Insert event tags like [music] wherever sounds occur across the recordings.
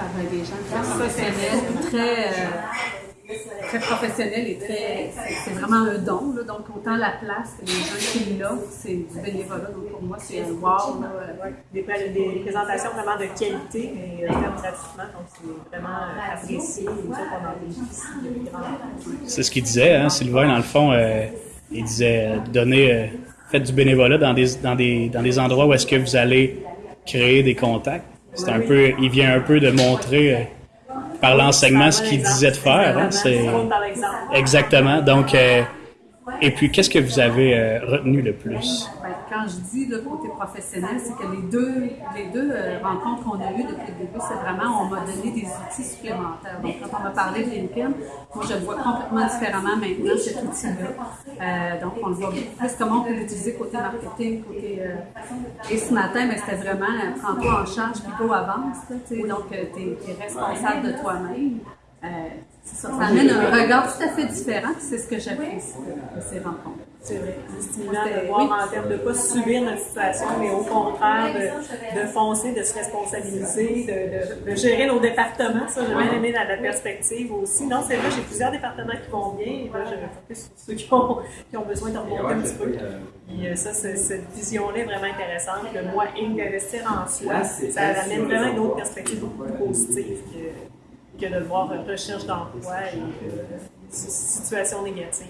par des gens très professionnels, très, euh, très professionnels et très. c'est- vraiment un don. Là, donc, autant la place que les gens qui l'offrent, c'est du bénévolat. Donc, pour moi, c'est un wow. Là, Des, pré- des présentations vraiment de qualité, mais euh, gratuitement, donc c'est vraiment euh, apprécié. C'est ce qu'il disait, hein, Sylvain, dans le fond, euh, il disait donner, euh, faites du bénévolat dans des, dans des, dans des endroits où est-ce que vous allez créer des contacts. C'est un peu, il vient un peu de montrer euh, par l'enseignement ce qu'il disait de faire. hein, c'est exactement. Donc, euh, et puis, qu'est-ce que vous avez euh, retenu le plus? Ben, quand je dis le côté professionnel, c'est que les deux, les deux euh, rencontres qu'on a eues depuis le début, c'est vraiment, on m'a donné des outils supplémentaires. Donc, quand on m'a parlé de LinkedIn, moi, je le vois complètement différemment maintenant, cet outil-là. Euh, donc, on le voit plus comment on peut l'utiliser côté marketing, côté... euh, et ce matin, ben, c'était vraiment, euh, prends-toi en charge, puis go avance. donc, tu es, responsable de toi-même. Euh, ça, ça amène un regard tout à fait différent, puis c'est ce que j'apprécie de, de ces rencontres. C'est vrai. C'est stimulant de voir en termes de ne pas subir notre situation, mais au contraire de, de foncer, de se responsabiliser, de, de, de gérer nos départements. Ça, j'ai bien aimé la, la perspective aussi. Non, c'est vrai, j'ai plusieurs départements qui vont bien. Et là, je me focus sur ceux qui ont, qui ont besoin de remonter un petit peu. Puis euh, ça, cette vision-là est vraiment intéressante. Le moi Inc. d'investir en soi, ça amène vraiment une autre perspective beaucoup plus positive que, que de voir recherche d'emploi et euh, situation négative.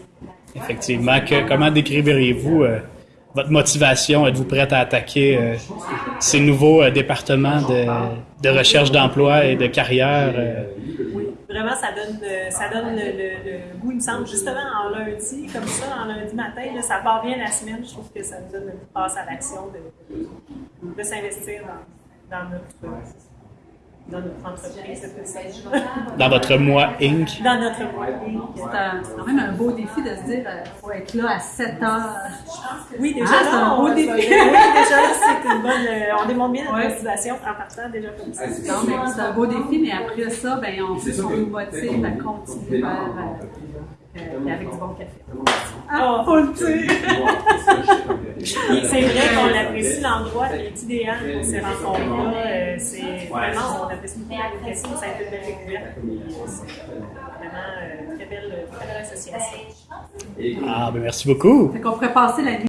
Effectivement. Que, comment décriveriez-vous euh, votre motivation? Êtes-vous prête à attaquer euh, ces nouveaux euh, départements de, de recherche d'emploi et de carrière? Oui, vraiment, ça donne, ça donne le, le- le goût, il me semble, justement en lundi, comme ça, en lundi matin, là, ça part bien la semaine. Je trouve que ça nous donne une passe à l'action de, de, de s'investir dans, dans notre, dans notre entreprise. [laughs] Dans votre moi Inc. Dans notre moi. C'est un- c'est quand même un beau défi de se dire euh, faut être là à 7 heures. Oui, déjà, Ah, c'est un beau on, défi. oui, déjà, c'est une bonne. euh, on démontre bien notre motivation en partant déjà comme ça. Non, mais c'est un beau défi, mais après ça, ben, en plus, on nous motive à continuer vers, euh, euh, avec du bon café. Ah, faut le C'est vrai qu'on apprécie l'endroit qui est idéal pour ces rencontres-là. Euh, c'est vraiment, on apprécie beaucoup la question, ça a été une belle découverte. Vraiment euh, très belle, très belle association. Ah, ben merci beaucoup. Fait qu'on pourrait passer la nuit